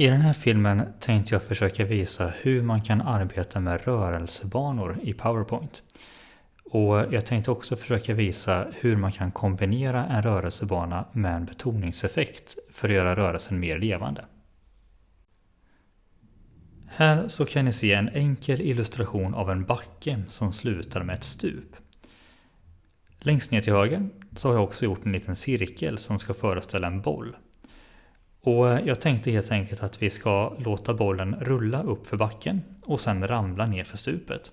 I den här filmen tänkte jag försöka visa hur man kan arbeta med rörelsebanor i PowerPoint. Och jag tänkte också försöka visa hur man kan kombinera en rörelsebana med en betoningseffekt för att göra rörelsen mer levande. Här så kan ni se en enkel illustration av en backe som slutar med ett stup. Längst ner till höger så har jag också gjort en liten cirkel som ska föreställa en boll. Och eh, jag tänkte helt enkelt att vi ska låta bollen rulla upp för backen och sen ramla ner för stupet.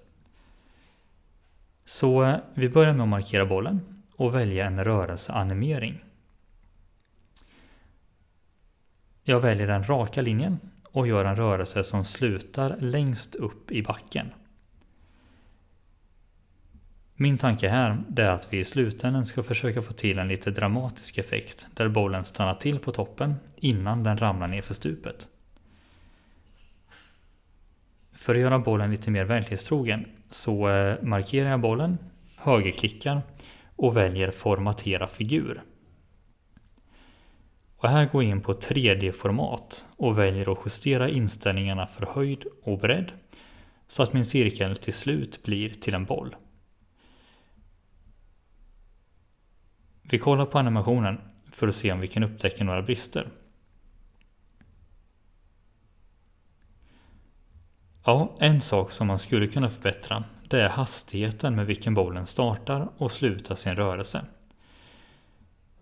Så eh, vi börjar med att markera bollen och välja en rörelseanimering. Jag väljer den raka linjen och gör en rörelse som slutar längst upp i backen. Min tanke här är att vi i slutändan ska försöka få till en lite dramatisk effekt där bollen stannar till på toppen innan den ramlar ner för stupet. För att göra bollen lite mer verklighetstrogen så eh, markerar jag bollen, högerklickar och väljer formatera figur. Och här går jag in på 3D-format och väljer att justera inställningarna för höjd och bredd så att min cirkel till slut blir till en boll. Vi kollar på animationen för att se om vi kan upptäcka några brister. Ja, en sak som man skulle kunna förbättra det är hastigheten med vilken bollen startar och slutar sin rörelse.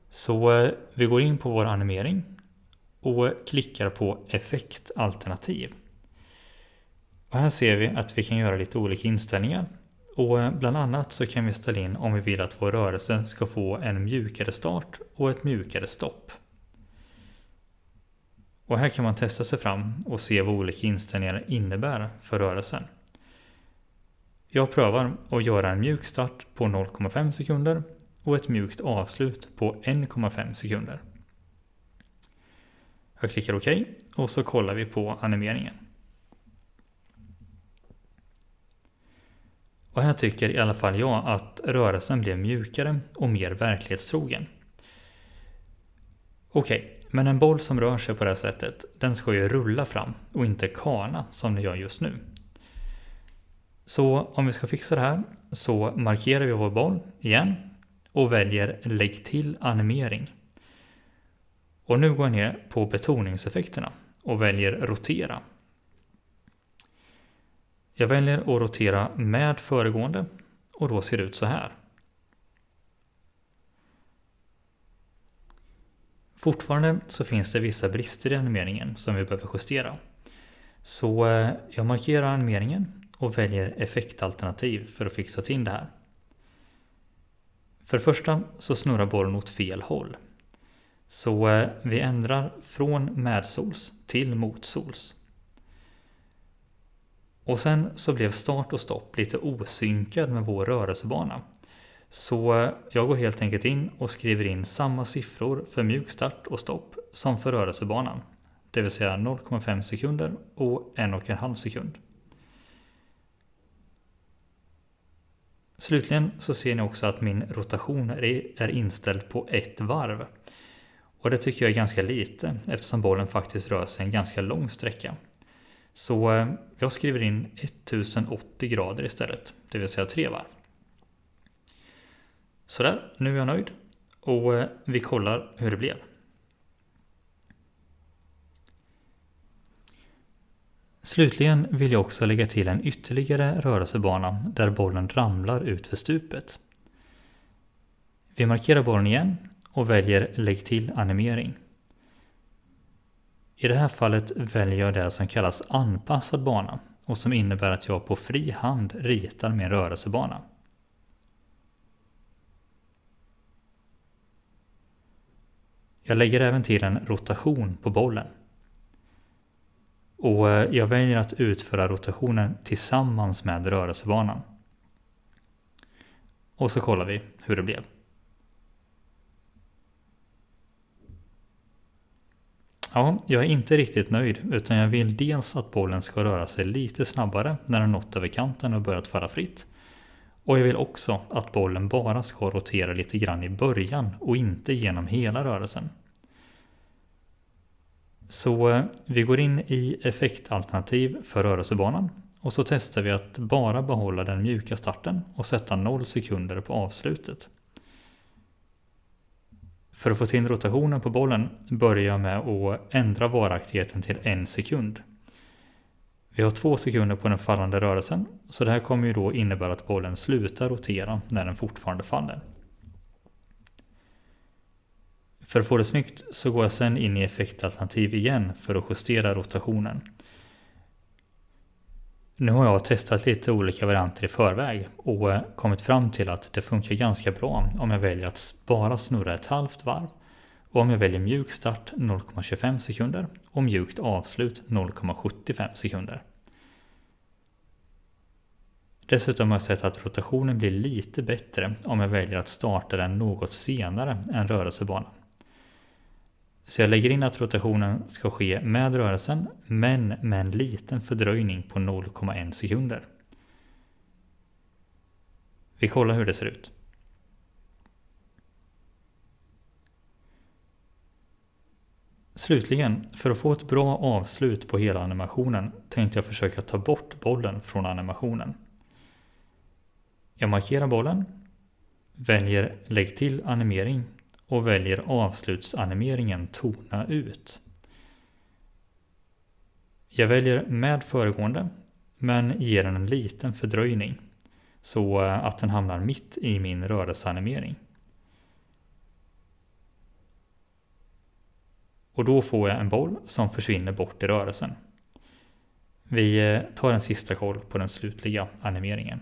Så eh, vi går in på vår animering och klickar på effektalternativ. Och här ser vi att vi kan göra lite olika inställningar och eh, bland annat så kan vi ställa in om vi vill att vår rörelse ska få en mjukare start och ett mjukare stopp. Och här kan man testa sig fram och se vad olika inställningar innebär för rörelsen. Jag prövar att göra en mjuk start på 0,5 sekunder och ett mjukt avslut på 1,5 sekunder. Jag klickar OK och så kollar vi på animeringen. Och här tycker i alla fall jag att rörelsen blev mjukare och mer verklighetstrogen. Okej, okay, men en boll som rör sig på det här sättet, den ska ju rulla fram och inte kana som den gör just nu. Så om vi ska fixa det här så markerar vi vår boll igen och väljer Lägg till animering. Och nu går jag ner på betoningseffekterna och väljer Rotera. Jag väljer att rotera med föregående och då ser det ut så här. Fortfarande så finns det vissa brister i animeringen som vi behöver justera. Så eh, jag markerar animeringen och väljer effektalternativ för att fixa till det här. För det första så snurrar bollen åt fel håll. Så eh, vi ändrar från medsols till motsols. Och sen så blev start och stopp lite osynkad med vår rörelsebana. Så jag går helt enkelt in och skriver in samma siffror för mjuk start och stopp som för rörelsebanan. Det vill säga 0,5 sekunder och 1,5 sekund. Slutligen så ser ni också att min rotation är inställd på ett varv. Och det tycker jag är ganska lite eftersom bollen faktiskt rör sig en ganska lång sträcka. Så eh, jag skriver in 1080 grader istället, det vill säga tre varv. Sådär, nu är jag nöjd och eh, vi kollar hur det blev. Slutligen vill jag också lägga till en ytterligare rörelsebana där bollen ramlar ut för stupet. Vi markerar bollen igen och väljer Lägg till animering. I det här fallet väljer jag det som kallas anpassad bana och som innebär att jag på fri hand ritar min rörelsebana. Jag lägger även till en rotation på bollen. Och eh, jag väljer att utföra rotationen tillsammans med rörelsebanan. Och så kollar vi hur det blev. Ja, jag är inte riktigt nöjd utan jag vill dels att bollen ska röra sig lite snabbare när den nått över kanten och börjat falla fritt. Och jag vill också att bollen bara ska rotera lite grann i början och inte genom hela rörelsen. Så eh, vi går in i effektalternativ för rörelsebanan och så testar vi att bara behålla den mjuka starten och sätta 0 sekunder på avslutet. För att få till rotationen på bollen börjar jag med att ändra varaktigheten till en sekund. Vi har två sekunder på den fallande rörelsen, så det här kommer ju då innebära att bollen slutar rotera när den fortfarande faller. För att få det snyggt så går jag sen in i effektalternativ igen för att justera rotationen. Nu har jag testat lite olika varianter i förväg och eh, kommit fram till att det funkar ganska bra om jag väljer att bara snurra ett halvt varv och om jag väljer mjuk start 0,25 sekunder och mjukt avslut 0,75 sekunder. Dessutom har jag sett att rotationen blir lite bättre om jag väljer att starta den något senare än rörelsebanan. Så jag lägger in att rotationen ska ske med rörelsen, men med en liten fördröjning på 0,1 sekunder. Vi kollar hur det ser ut. Slutligen, för att få ett bra avslut på hela animationen tänkte jag försöka ta bort bollen från animationen. Jag markerar bollen, väljer lägg till animering och väljer avslutsanimeringen tona ut. Jag väljer med föregående men ger den en liten fördröjning så eh, att den hamnar mitt i min rörelseanimering. Och då får jag en boll som försvinner bort i rörelsen. Vi eh, tar en sista koll på den slutliga animeringen.